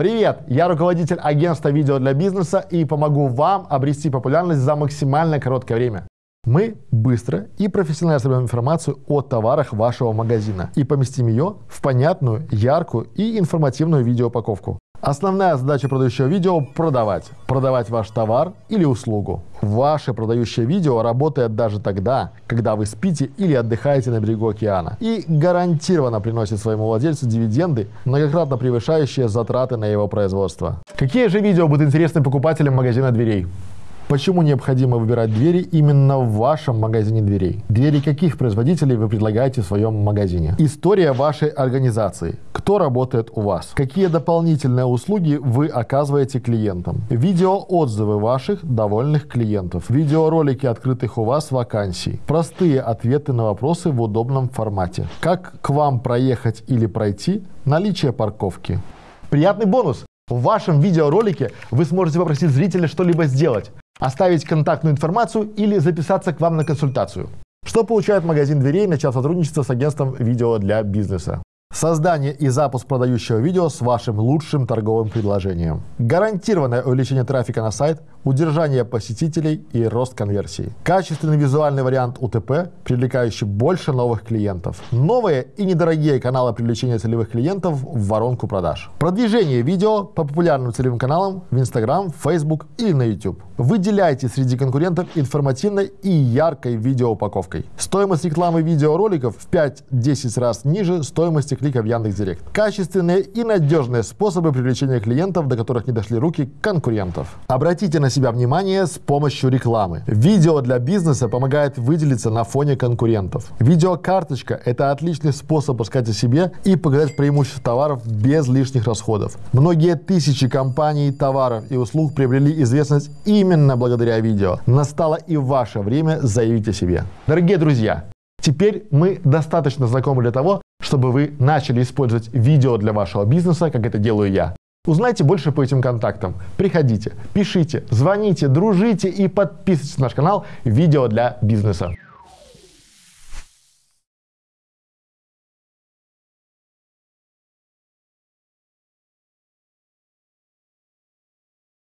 Привет! Я руководитель агентства видео для бизнеса и помогу вам обрести популярность за максимально короткое время. Мы быстро и профессионально соберем информацию о товарах вашего магазина и поместим ее в понятную, яркую и информативную видеоупаковку. Основная задача продающего видео – продавать. Продавать ваш товар или услугу. Ваше продающее видео работает даже тогда, когда вы спите или отдыхаете на берегу океана. И гарантированно приносит своему владельцу дивиденды, многократно превышающие затраты на его производство. Какие же видео будут интересны покупателям магазина дверей? Почему необходимо выбирать двери именно в вашем магазине дверей? Двери каких производителей вы предлагаете в своем магазине? История вашей организации. Кто работает у вас? Какие дополнительные услуги вы оказываете клиентам? Видеоотзывы ваших довольных клиентов. Видеоролики открытых у вас вакансий. Простые ответы на вопросы в удобном формате. Как к вам проехать или пройти? Наличие парковки. Приятный бонус! В вашем видеоролике вы сможете попросить зрителя что-либо сделать оставить контактную информацию или записаться к вам на консультацию. Что получает магазин дверей, начав сотрудничество с агентством видео для бизнеса? Создание и запуск продающего видео с вашим лучшим торговым предложением. Гарантированное увеличение трафика на сайт, удержание посетителей и рост конверсии. Качественный визуальный вариант УТП, привлекающий больше новых клиентов. Новые и недорогие каналы привлечения целевых клиентов в воронку продаж. Продвижение видео по популярным целевым каналам в Instagram, Facebook или на YouTube. Выделяйте среди конкурентов информативной и яркой видеоупаковкой. Стоимость рекламы видеороликов в 5-10 раз ниже стоимости клика в Яндекс.Директ. Качественные и надежные способы привлечения клиентов, до которых не дошли руки конкурентов. Обратите на себя внимание с помощью рекламы. Видео для бизнеса помогает выделиться на фоне конкурентов. Видеокарточка – это отличный способ рассказать о себе и показать преимущества товаров без лишних расходов. Многие тысячи компаний, товаров и услуг приобрели известность именно благодаря видео. Настало и ваше время заявить о себе. Дорогие друзья, Теперь мы достаточно знакомы для того, чтобы вы начали использовать видео для вашего бизнеса, как это делаю я. Узнайте больше по этим контактам. Приходите, пишите, звоните, дружите и подписывайтесь на наш канал «Видео для бизнеса».